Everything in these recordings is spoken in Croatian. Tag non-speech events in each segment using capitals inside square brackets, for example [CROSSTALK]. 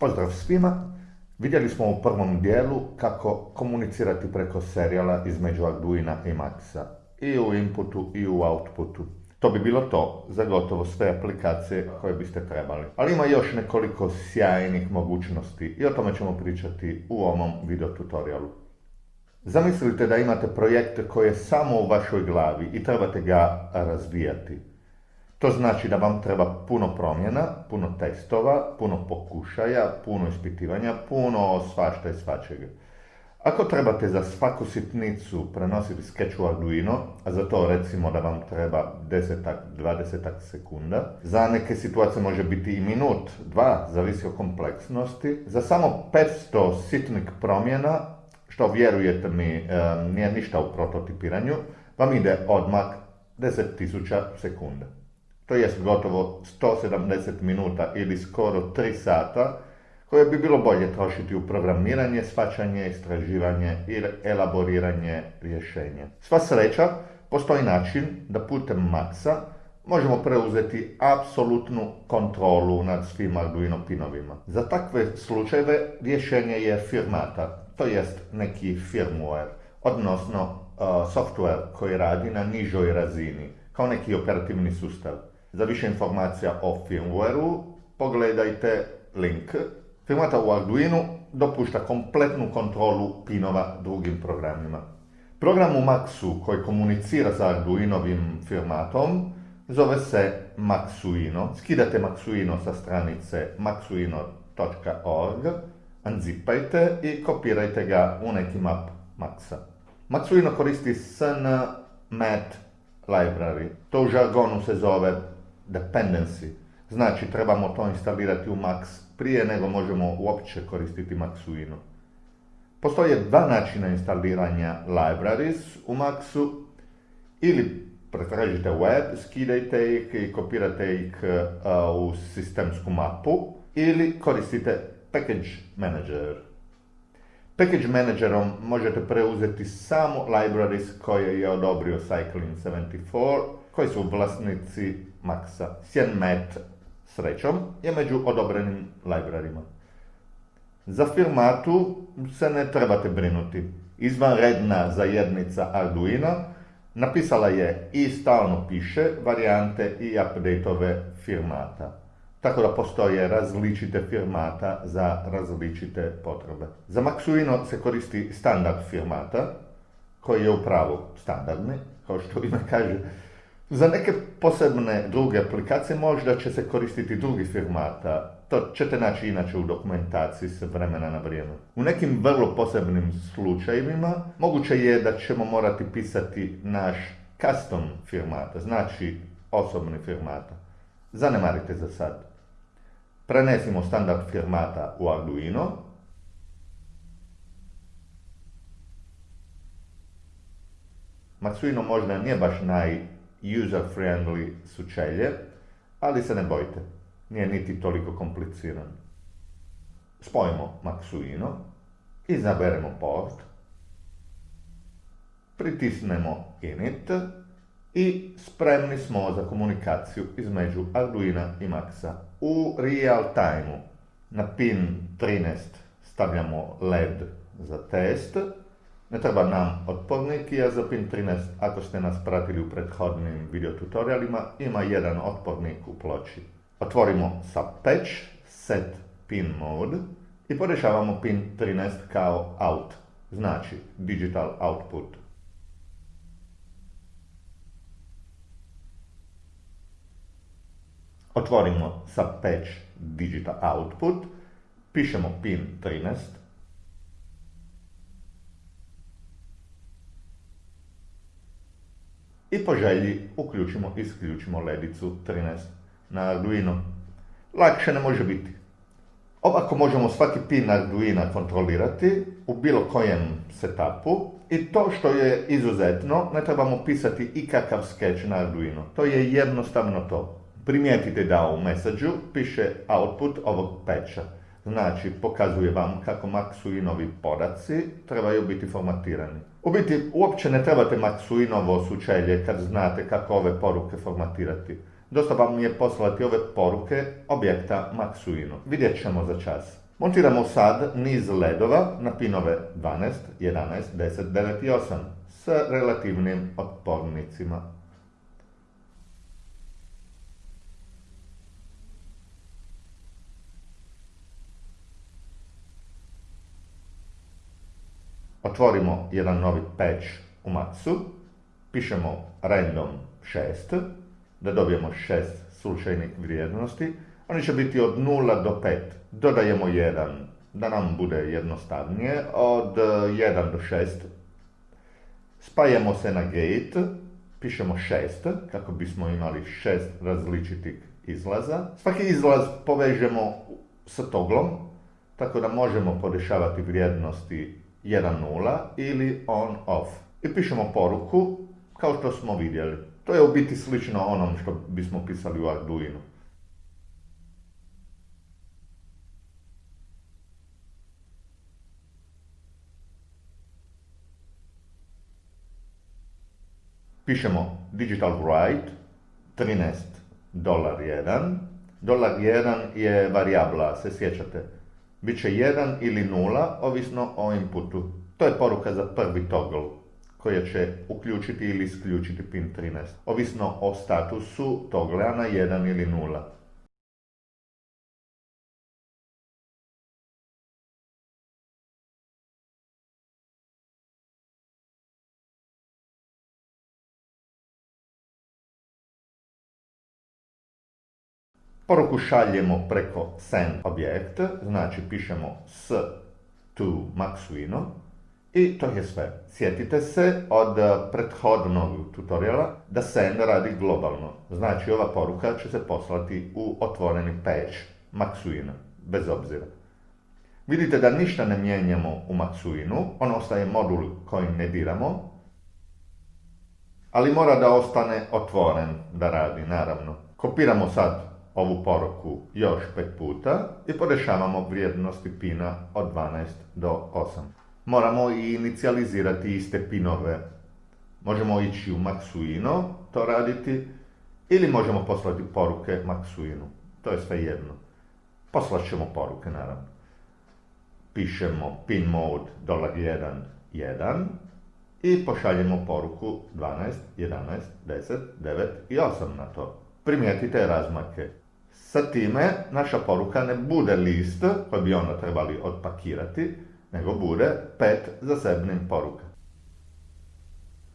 Pozdrav svima! Vidjeli smo u prvom dijelu kako komunicirati preko serijala između Arduina i Maxa. I u inputu i u outputu. To bi bilo to za gotovo sve aplikacije koje biste trebali. Ali ima još nekoliko sjajnih mogućnosti i o tome ćemo pričati u ovom video tutorialu. Zamislite da imate projekt koji je samo u vašoj glavi i trebate ga razvijati. To znači da vam treba puno promjena, puno testova, puno pokušaja, puno ispitivanja, puno svašta i svačega. Ako trebate za svaku sitnicu prenositi sketch u Arduino, a za to recimo da vam treba 10-20 sekunda, za neke situacije može biti i minut, dva, zavisi o kompleksnosti, za samo 500 sitnih promjena, što vjerujete mi nije ništa u prototipiranju, vam ide odmah 10.000 sekunda to jest gotovo 170 minuta ili skoro 3 sata, koje bi bilo bolje trošiti u programiranje, svačanje, istraživanje i elaboriranje rješenja. Sva sreća, postoji način da putem Maxa možemo preuzeti apsolutnu kontrolu nad svim Arduino pinovima. Za takve slučajeve rješenje je firmata, to jest neki firmware, odnosno uh, software koji radi na nižoj razini, kao neki operativni sustav. Za više informacija o firmwareu pogledajte link. Firmata u Arduino dopušta kompletnu kontrolu pinova drugim programima. Program u Maxu koji komunicira sa Arduinovim firmatom zove se Maxuino. Skidate Maxuino sa stranice maxuino.org, unzipajte i kopirajte ga u neki map Maxa. Maxuino koristi SNMAT library. To u žargonu se zove dependency. Znači, trebamo to instalirati u Max prije nego možemo uopće koristiti Maxuino. Postoje dva načina instaliranja libraries u Maxu. Ili pretražite web, skidajte ih i kopirate ih u sistemsku mapu ili koristite Package Manager. Package Managerom možete preuzeti samo libraries koje je odobrio Cycling74 koji su vlasnici Maxa. SjenMat srećom je među odobrenim librarima. Za firmatu se ne trebate brinuti. Izvanredna zajednica Arduino napisala je i stalno piše varijante i updateove firmata. Tako da postoje različite firmata za različite potrebe. Za Maxuino se koristi standard firmata, koji je upravo standardni, kao što ime kaže, za neke posebne druge aplikacije možda će se koristiti drugi firmata. To ćete naći inače u dokumentaciji s vremena na vrijeme. U nekim vrlo posebnim slučajevima moguće je da ćemo morati pisati naš custom firmata, znači osobni firmata. Zanemarite za sad. Prenesimo standard firmata u Arduino. Maxuino možda nije baš naj user-friendly sučelje, ali se ne bojte, nije niti toliko kompliciran. Spojimo Maxuino, izaberemo port, pritisnemo init i spremni smo za komunikaciju između Arduina i Maxa. U real time na pin 13 stavljamo LED za test, ne treba nam otpornik, jer za pin 13, ako ste nas pratili u prethodnim videotutorialima, ima jedan otpornik u ploči. Otvorimo patch, set pin mode i podešavamo pin 13 kao out, znači digital output. Otvorimo patch digital output, pišemo pin 13, i po želji uključimo i isključimo ledicu 13 na Arduino. Lakše ne može biti. Ovako možemo svaki pin Arduina kontrolirati u bilo kojem setupu i to što je izuzetno, ne trebamo pisati ikakav sketch na Arduino. To je jednostavno to. Primijetite da u message piše output ovog patcha. Znači, pokazuje vam kako Maxuinovi podaci trebaju biti formatirani. U biti, uopće ne trebate Maxuinovo sučelje kad znate kako ove poruke formatirati. Dosta vam je poslati ove poruke objekta Maxuino. Vidjet ćemo za čas. Montiramo sad niz ledova na pinove 12, 11, 10, 9 i 8 s relativnim otpornicima. Otvorimo jedan novi patch u Maxu, pišemo random 6, da dobijemo 6 slučajnih vrijednosti, oni će biti od 0 do 5. Dodajemo 1, da nam bude jednostavnije, od 1 do 6. Spajamo se na gate, pišemo 6, kako bismo imali 6 različitih izlaza. Svaki izlaz povežemo sa toglom, tako da možemo podešavati vrijednosti 1.0 ili on-off. I pišemo poruku, kao što smo vidjeli. To je u biti slično onom što bismo pisali u Arduino. Pišemo digital write, 13 dolar 1. Dolar 1 je varijabla, se sjećate. Biće 1 ili 0, ovisno o inputu. To je poruka za prvi toggle, koja će uključiti ili isključiti pin 13, ovisno o statusu togglea na 1 ili 0. Poruku šaljemo preko send objekt, znači pišemo s to Maxuino i to je sve. Sjetite se od prethodnog tutoriala da send radi globalno. Znači ova poruka će se poslati u otvoreni patch Maxuino, bez obzira. Vidite da ništa ne mijenjamo u Maxuinu, on ostaje modul koji ne diramo, ali mora da ostane otvoren da radi, naravno. Kopiramo sad ovu poruku još pet puta i podešavamo vrijednosti pina od 12 do 8. Moramo i inicijalizirati iste pinove. Možemo ići u Maxuino, to raditi, ili možemo poslati poruke Maxuinu. To je sve jedno. Poslat ćemo poruke, naravno. Pišemo pin mode $1, 1 i pošaljemo poruku 12, 11, 10, 9 i 8 na to. Primijetite razmake. Sa time naša poruka ne bude list koji bi onda trebali odpakirati, nego bude pet zasebnih poruka.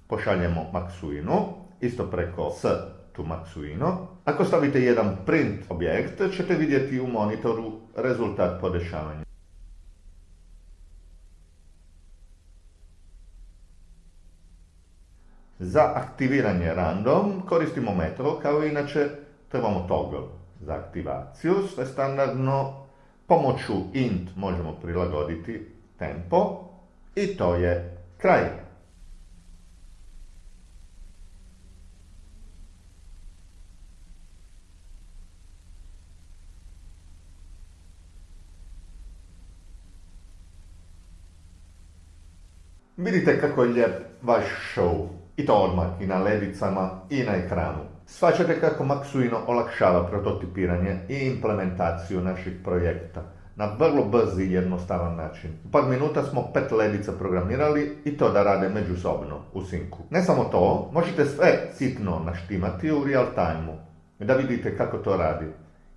Pošaljemo Maxuinu, isto preko s to Maxuino. Ako stavite jedan print objekt, ćete vidjeti u monitoru rezultat podešavanja. Za aktiviranje random koristimo metro, kao inače trebamo toggle za aktivaciju. Sve standardno pomoću int možemo prilagoditi tempo i to je kraj. Vidite kako je lijep vaš show. I to odmah i na ledicama i na ekranu. Svačate kako Maxuino olakšava prototipiranje i implementaciju naših projekta na vrlo brzi i jednostavan način. U par minuta smo pet ledica programirali i to da rade međusobno u sinku. Ne samo to, možete sve sitno naštimati u real time da vidite kako to radi.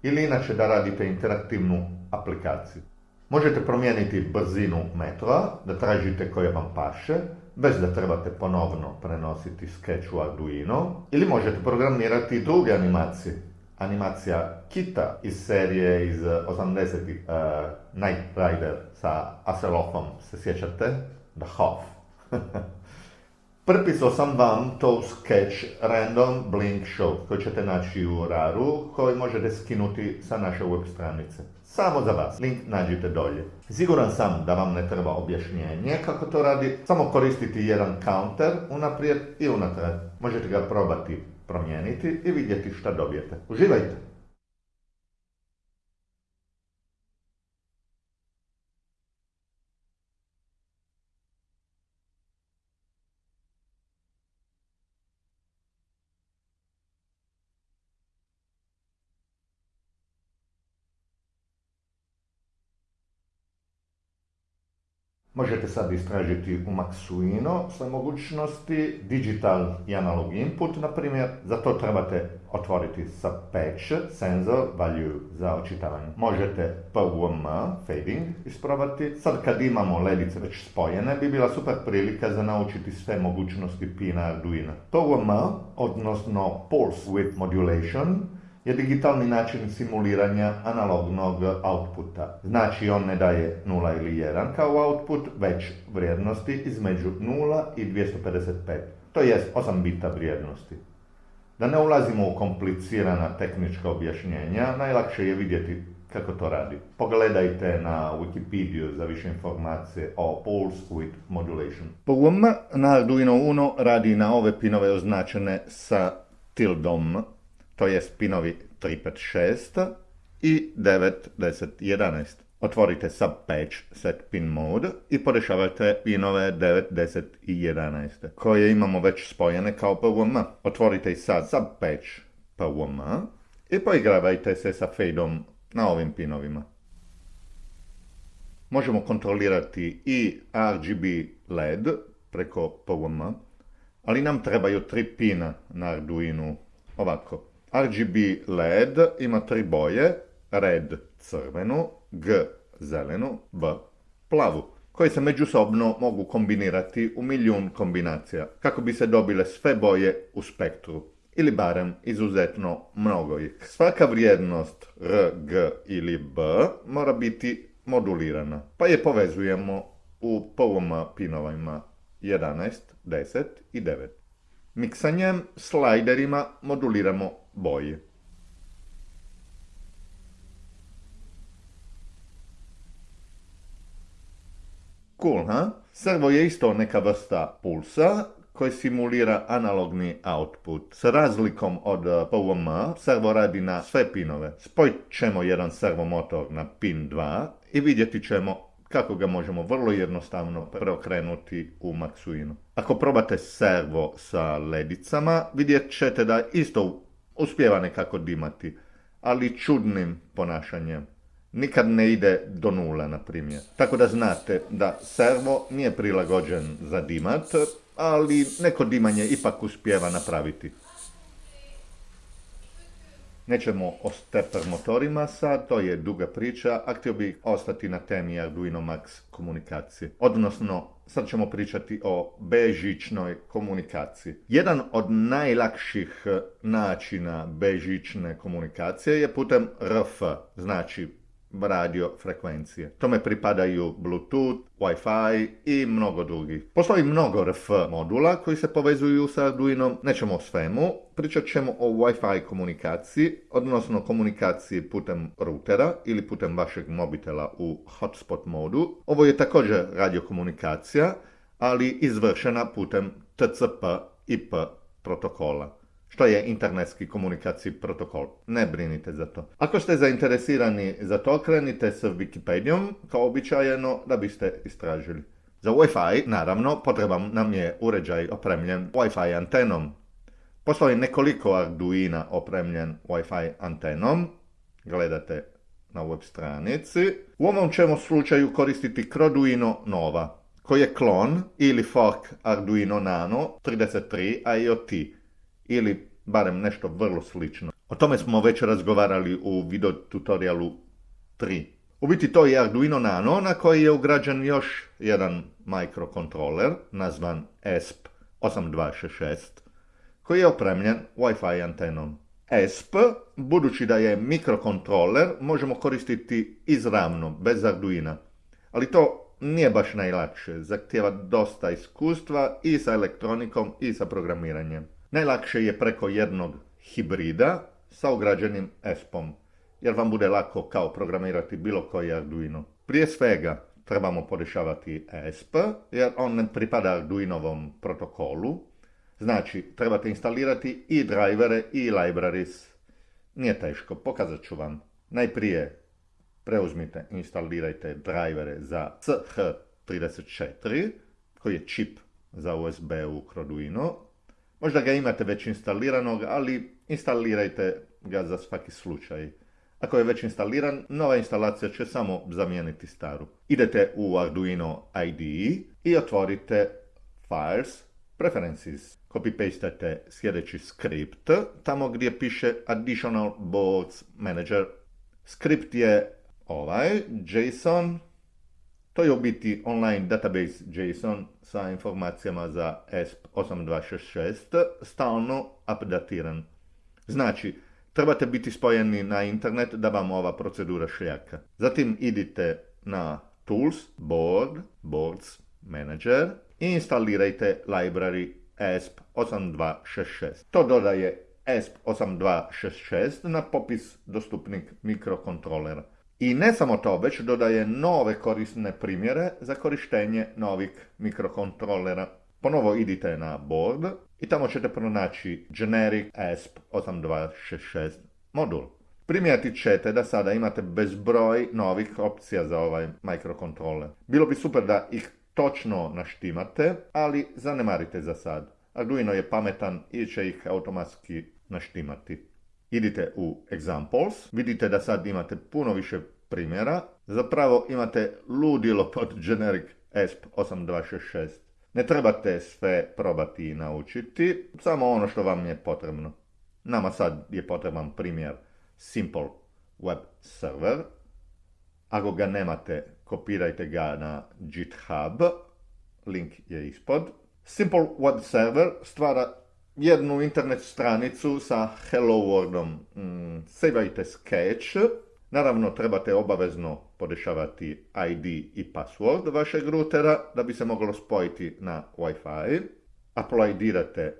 Ili inače da radite interaktivnu aplikaciju. Možete promijeniti brzinu metroa, da tražite koje vam paše, bez da trebate ponovno prenositi sketch u Arduino, ili možete programirati druge animacije. Animacija Kita iz serije iz 80-ih, uh, Night Rider sa Aselofom, se sjećate? The Hoff. [LAUGHS] Prepisao sam vam to sketch Random Blink Show koji ćete naći u RAR-u koji možete skinuti sa naše web stranice. Samo za vas, link nađite dolje. Siguran sam da vam ne treba objašnjenje kako to radi, samo koristiti jedan counter unaprijed i unatrag. Možete ga probati promijeniti i vidjeti šta dobijete. Uživajte! Možete sad istražiti u Maxuino sve mogućnosti, digital i analog input, na primjer, za to trebate otvoriti sa patch, sensor value za očitavanje. Možete PWM, fading, isprobati. Sad kad imamo ledice već spojene, bi bila super prilika za naučiti sve mogućnosti pina Arduino. PWM, odnosno Pulse Width Modulation, je digitalni način simuliranja analognog outputa. Znači on ne daje 0 ili 1 kao output, već vrijednosti između 0 i 255. To jest 8 bita vrijednosti. Da ne ulazimo u komplicirana tehnička objašnjenja, najlakše je vidjeti kako to radi. Pogledajte na Wikipediju za više informacije o Pulse Width Modulation. PWM na Arduino Uno radi na ove pinove označene sa tildom to je pinovi 356 i 9, 10, 11. Otvorite subpatch set pin mode i porešavajte pinove 9, 10 i 11 koje imamo već spojene kao PWM. Otvorite i sad subpatch PWM i poigravajte se sa fadeom na ovim pinovima. Možemo kontrolirati i RGB LED preko PWM, ali nam trebaju tri pina na Arduino ovako. RGB LED ima tri boje, red crvenu, G zelenu, B plavu, koje se međusobno mogu kombinirati u milijun kombinacija, kako bi se dobile sve boje u spektru, ili barem izuzetno mnogo ih. Svaka vrijednost R, G ili B mora biti modulirana, pa je povezujemo u PWM pinovima 11, 10 i 9. Miksanjem slajderima moduliramo boje. Cool, ha? Servo je isto neka vrsta pulsa koji simulira analogni output. S razlikom od eh, PWM, servo radi na sve pinove. Spojit ćemo jedan servomotor na pin 2 i vidjeti ćemo kako ga možemo vrlo jednostavno preokrenuti u Maxuinu. Ako probate servo sa ledicama, vidjet ćete da isto uspjeva nekako dimati, ali čudnim ponašanjem. Nikad ne ide do nula, na primjer. Tako da znate da servo nije prilagođen za dimat, ali neko dimanje ipak uspjeva napraviti. Nećemo o stepper motorima sad, to je duga priča, a htio bih ostati na temi Arduino Max komunikacije. Odnosno, sad ćemo pričati o bežičnoj komunikaciji. Jedan od najlakših načina bežične komunikacije je putem RF, znači radio frekvencije. Tome pripadaju Bluetooth, Wi-Fi i mnogo drugih. Postoji mnogo RF modula koji se povezuju sa Arduinom, nećemo o svemu, pričat ćemo o Wi-Fi komunikaciji, odnosno komunikaciji putem routera ili putem vašeg mobitela u hotspot modu. Ovo je također radiokomunikacija, ali izvršena putem TCP/IP protokola što je internetski komunikacijski protokol. Ne brinite za to. Ako ste zainteresirani za to, krenite s Wikipedijom, kao običajeno, da biste istražili. Za Wi-Fi, naravno, potreban nam je uređaj opremljen Wi-Fi antenom. Postoji nekoliko Arduina opremljen Wi-Fi antenom. Gledate na web stranici. U ovom ćemo slučaju koristiti Croduino Nova, koji je klon ili fork Arduino Nano 33 IoT ili barem nešto vrlo slično. O tome smo već razgovarali u video tutorialu 3. U biti to je Arduino Nano na koji je ugrađen još jedan mikrokontroler nazvan ESP8266 koji je opremljen Wi-Fi antenom. ESP, budući da je mikrokontroler, možemo koristiti izravno, bez Arduina. Ali to nije baš najlakše, zahtjeva dosta iskustva i sa elektronikom i sa programiranjem. Najlakše je preko jednog hibrida sa ugrađenim ESP-om, jer vam bude lako kao programirati bilo koji Arduino. Prije svega trebamo podešavati ESP, jer on ne pripada Arduinovom protokolu. Znači, trebate instalirati i drivere i libraries. Nije teško, pokazat ću vam. Najprije preuzmite, instalirajte drivere za CH34, koji je čip za USB u Arduino, Možda ga imate već instaliranog, ali instalirajte ga za svaki slučaj. Ako je već instaliran, nova instalacija će samo zamijeniti staru. Idete u Arduino IDE i otvorite Files, Preferences. Copy-pastate sljedeći skript, tamo gdje piše Additional Boards Manager. Skript je ovaj, JSON, to je u biti online database JSON sa informacijama za ESP8266, stalno updatiran. Znači, trebate biti spojeni na internet da vam ova procedura šljaka. Zatim idite na Tools, Board, Boards, Manager i instalirajte library ESP8266. To dodaje ESP8266 na popis dostupnih mikrokontrolera. I ne samo to, već dodaje nove korisne primjere za korištenje novih mikrokontrolera. Ponovo idite na board i tamo ćete pronaći Generic ESP8266 modul. Primijetit ćete da sada imate bezbroj novih opcija za ovaj mikrokontroler. Bilo bi super da ih točno naštimate, ali zanemarite za sad. Arduino je pametan i će ih automatski naštimati. Idite u Examples, vidite da sad imate puno više primjera. Zapravo imate ludilo pod Generic ESP8266. Ne trebate sve probati i naučiti, samo ono što vam je potrebno. Nama sad je potreban primjer Simple Web Server. Ako ga nemate, kopirajte ga na GitHub, link je ispod. Simple Web Server stvara jednu internet stranicu sa Hello Worldom. Mm, Savajte Sketch. Naravno, trebate obavezno podešavati ID i password vašeg routera da bi se moglo spojiti na Wi-Fi. Uploadirate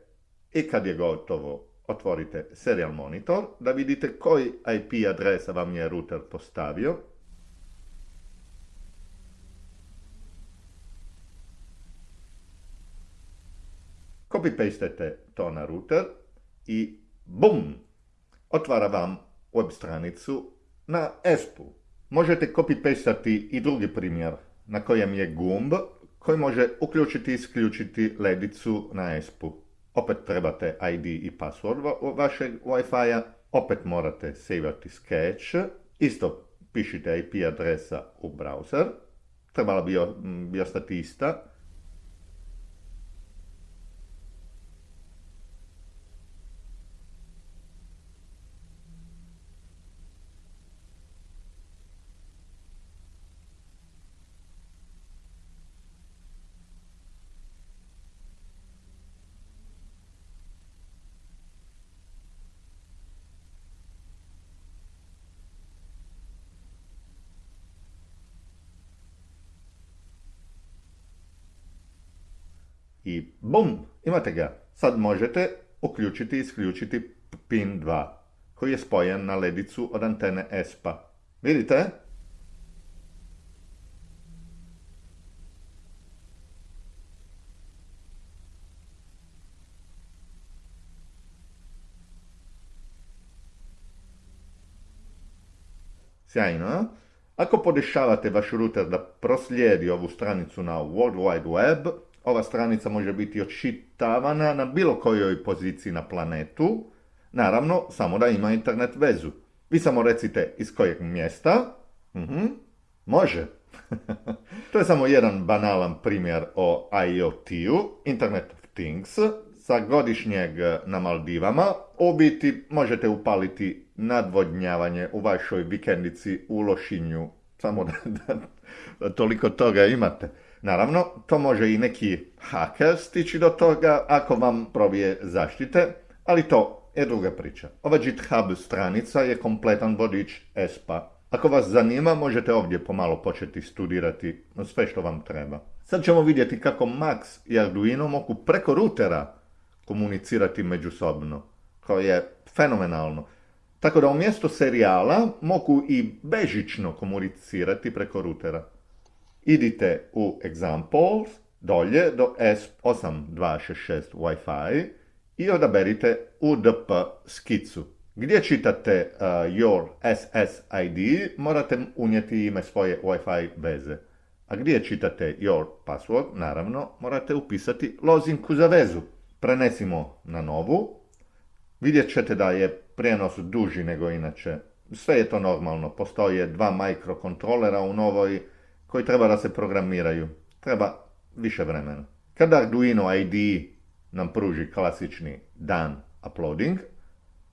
i kad je gotovo, otvorite serial monitor da vidite koji IP adresa vam je router postavio. Copy-pastete to na router i BUM! Otvara vam web stranicu na ESP-u. Možete copy-pastati i drugi primjer na kojem je gumb koji može uključiti i isključiti ledicu na ESP-u. Opet trebate ID i password vašeg Wi-Fi-a, opet morate savati sketch, isto pišite IP adresa u browser, trebala bi ostati ista, i bum, imate ga. Sad možete uključiti i isključiti pin 2 koji je spojen na ledicu od antene ESPA. Vidite? Sjajno, Ako podešavate vaš router da proslijedi ovu stranicu na World Wide Web, ova stranica može biti odšitavana na bilo kojoj poziciji na planetu, naravno samo da ima internet vezu. Vi samo recite iz kojeg mjesta, mhm, može. [LAUGHS] to je samo jedan banalan primjer o IoT-u, Internet of Things, sa godišnjeg na Maldivama. U biti možete upaliti nadvodnjavanje u vašoj vikendici u Lošinju, samo da, da toliko toga imate. Naravno, to može i neki haker stići do toga ako vam probije zaštite, ali to je druga priča. Ova GitHub stranica je kompletan vodič ESPA. Ako vas zanima, možete ovdje pomalo početi studirati sve što vam treba. Sad ćemo vidjeti kako Max i Arduino mogu preko routera komunicirati međusobno. To je fenomenalno. Tako da umjesto serijala mogu i bežično komunicirati preko routera idite u Examples, dolje do S8266 Wi-Fi i odaberite UDP skicu. Gdje čitate uh, your SSID, morate unijeti ime svoje Wi-Fi veze. A gdje čitate your password, naravno, morate upisati lozinku za vezu. Prenesimo na novu. Vidjet ćete da je prijenos duži nego inače sve je to normalno. Postoje dva mikrokontrolera u novoj koji treba da se programiraju. Treba više vremena. Kada Arduino ID nam pruži klasični dan uploading,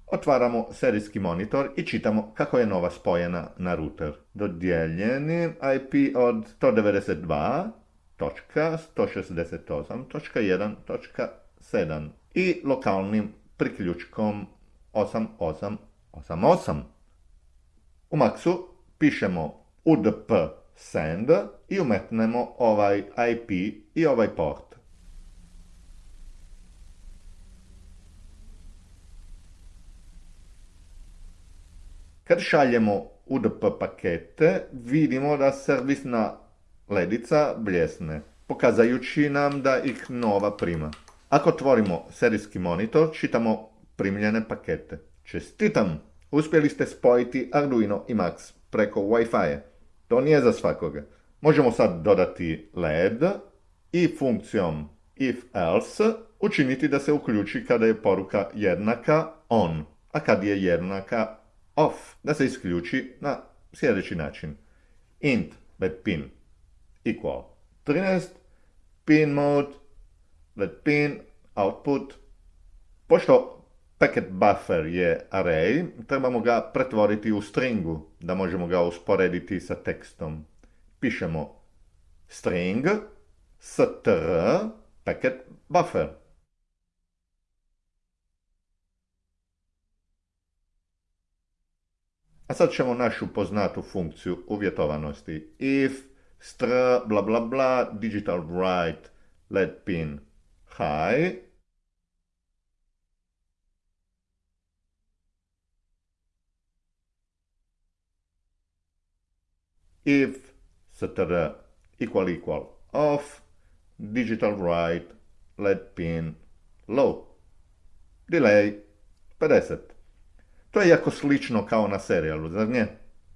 otvaramo serijski monitor i čitamo kako je nova spojena na router. Dodijeljeni IP od 192.168.1.7 i lokalnim priključkom 8888. U Maxu pišemo udp send i umetnemo ovaj IP i ovaj port. Kad šaljemo UDP pakete, vidimo da servisna ledica bljesne, pokazajući nam da ih nova prima. Ako otvorimo serijski monitor, čitamo primljene pakete. Čestitam! Uspjeli ste spojiti Arduino i Max preko Wi-Fi. To nije za svakoga. Možemo sad dodati LED i funkcijom if else učiniti da se uključi kada je poruka jednaka on, a kad je jednaka off, da se isključi na sljedeći način. int let pin equal 13 pin mode let pin output. Pošto packet buffer je array, trebamo ga pretvoriti u stringu, da možemo ga usporediti sa tekstom. Pišemo string str packet buffer. A sad ćemo našu poznatu funkciju uvjetovanosti. If str bla bla bla digital write let pin high if str equal equal off digital write let pin low delay 50 to je jako slično kao na serijalu, zar nje?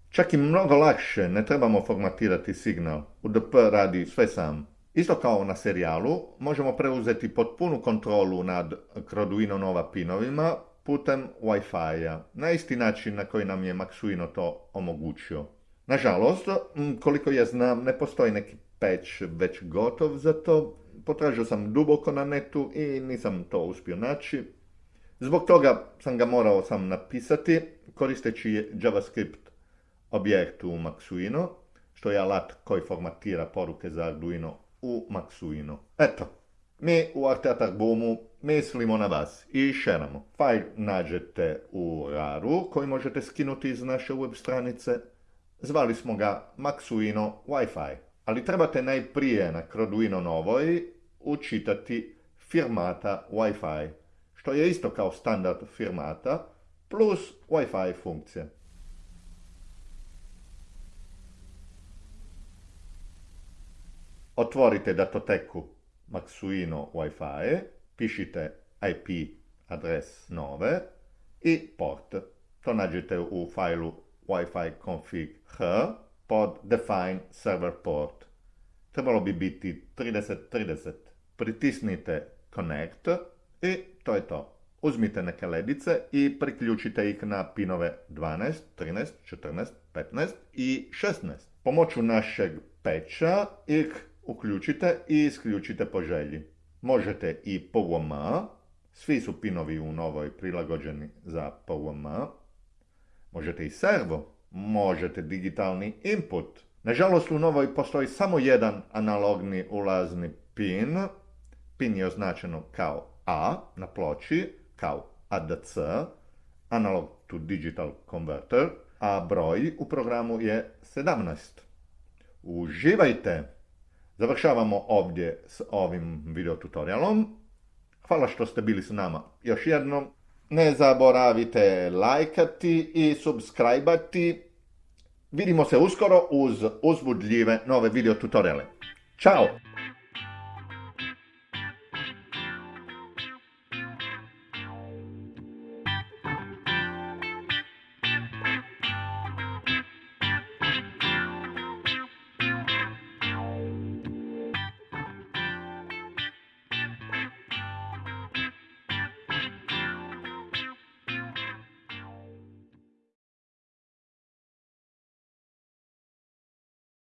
Čak i mnogo lakše, ne trebamo formatirati signal. UDP radi sve sam. Isto kao na serijalu, možemo preuzeti potpunu kontrolu nad Arduino Nova pinovima putem Wi-Fi-a, na isti način na koji nam je Maxuino to omogućio. Nažalost, koliko ja znam, ne postoji neki patch već gotov za to. Potražio sam duboko na netu i nisam to uspio naći. Zbog toga sam ga morao sam napisati koristeći JavaScript objekt u Maxuino, što je alat koji formatira poruke za Arduino u Maxuino. Eto, mi u Arteatar Boomu mislimo na vas i šeramo. Fajl nađete u RARu koji možete skinuti iz naše web stranice. Zvali smo ga Maxuino Wi-Fi. Ali trebate najprije na Arduino novoj učitati firmata Wi-Fi što je isto kao standard firmata, plus Wi-Fi funkcije. Otvorite datoteku Maxuino Wi-Fi, pišite IP adres nove i port. To nađete u fajlu Wi-Fi config h pod define server port. Trebalo bi biti 3030. Pritisnite connect i to je to. Uzmite neke ledice i priključite ih na pinove 12, 13, 14, 15 i 16. Pomoću našeg peča ih uključite i isključite po želji. Možete i PWM, svi su pinovi u novoj prilagođeni za PWM. Možete i servo, možete digitalni input. Nažalost u novoj postoji samo jedan analogni ulazni pin. Pin je označeno kao a na ploči kao ADC, Analog to Digital Converter, a broj u programu je 17. Uživajte! Završavamo ovdje s ovim videotutorialom. Hvala što ste bili s nama još jednom. Ne zaboravite lajkati i subscribeati. Vidimo se uskoro uz uzbudljive nove videotutoriale. Ćao!